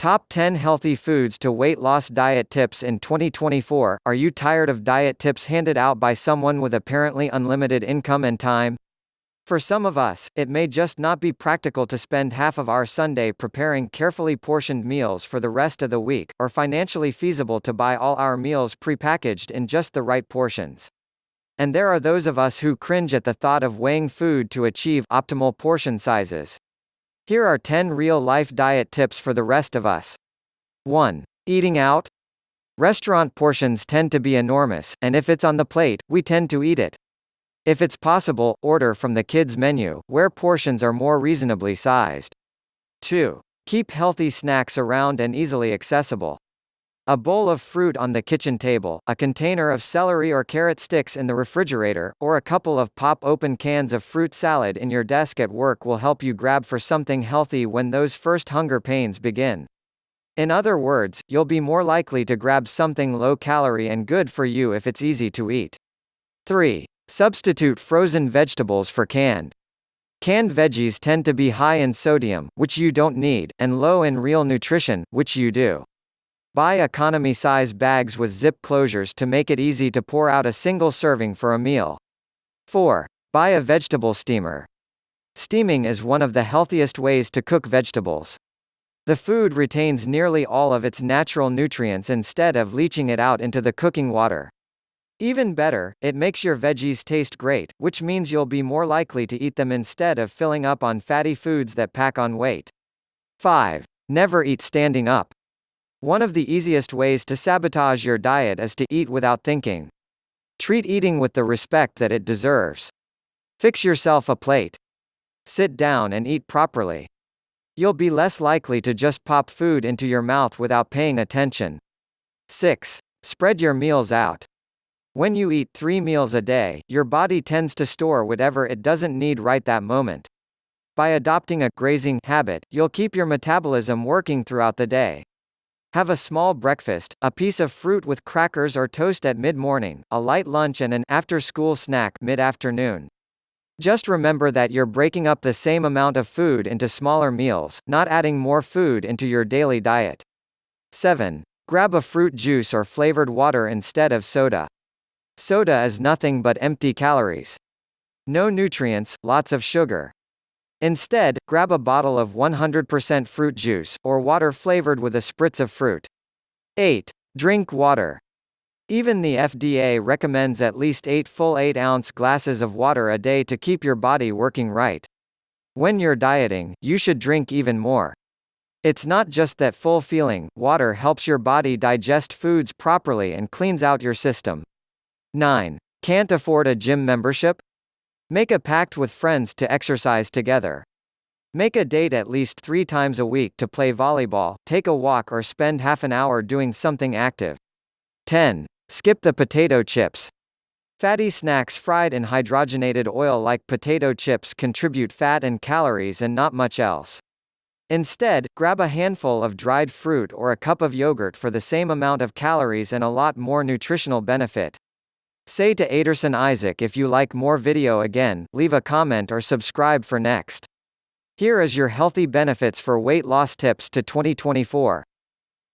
Top 10 Healthy Foods to Weight Loss Diet Tips in 2024 Are you tired of diet tips handed out by someone with apparently unlimited income and time? For some of us, it may just not be practical to spend half of our Sunday preparing carefully portioned meals for the rest of the week, or financially feasible to buy all our meals prepackaged in just the right portions. And there are those of us who cringe at the thought of weighing food to achieve optimal portion sizes. Here are 10 real-life diet tips for the rest of us. 1. Eating out? Restaurant portions tend to be enormous, and if it's on the plate, we tend to eat it. If it's possible, order from the kids' menu, where portions are more reasonably sized. 2. Keep healthy snacks around and easily accessible. A bowl of fruit on the kitchen table, a container of celery or carrot sticks in the refrigerator, or a couple of pop-open cans of fruit salad in your desk at work will help you grab for something healthy when those first hunger pains begin. In other words, you'll be more likely to grab something low-calorie and good for you if it's easy to eat. 3. Substitute frozen vegetables for canned. Canned veggies tend to be high in sodium, which you don't need, and low in real nutrition, which you do. Buy economy-size bags with zip closures to make it easy to pour out a single serving for a meal. 4. Buy a vegetable steamer. Steaming is one of the healthiest ways to cook vegetables. The food retains nearly all of its natural nutrients instead of leaching it out into the cooking water. Even better, it makes your veggies taste great, which means you'll be more likely to eat them instead of filling up on fatty foods that pack on weight. 5. Never eat standing up. One of the easiest ways to sabotage your diet is to eat without thinking. Treat eating with the respect that it deserves. Fix yourself a plate. Sit down and eat properly. You'll be less likely to just pop food into your mouth without paying attention. 6. Spread your meals out. When you eat three meals a day, your body tends to store whatever it doesn't need right that moment. By adopting a grazing habit, you'll keep your metabolism working throughout the day. Have a small breakfast, a piece of fruit with crackers or toast at mid-morning, a light lunch and an after-school snack mid-afternoon. Just remember that you're breaking up the same amount of food into smaller meals, not adding more food into your daily diet. 7. Grab a fruit juice or flavored water instead of soda. Soda is nothing but empty calories. No nutrients, lots of sugar. Instead, grab a bottle of 100% fruit juice, or water flavored with a spritz of fruit. 8. Drink water. Even the FDA recommends at least 8 full 8-ounce glasses of water a day to keep your body working right. When you're dieting, you should drink even more. It's not just that full feeling, water helps your body digest foods properly and cleans out your system. 9. Can't afford a gym membership? Make a pact with friends to exercise together. Make a date at least three times a week to play volleyball, take a walk or spend half an hour doing something active. 10. Skip the potato chips. Fatty snacks fried in hydrogenated oil like potato chips contribute fat and calories and not much else. Instead, grab a handful of dried fruit or a cup of yogurt for the same amount of calories and a lot more nutritional benefit. Say to Aderson Isaac if you like more video again, leave a comment or subscribe for next. Here is your healthy benefits for weight loss tips to 2024.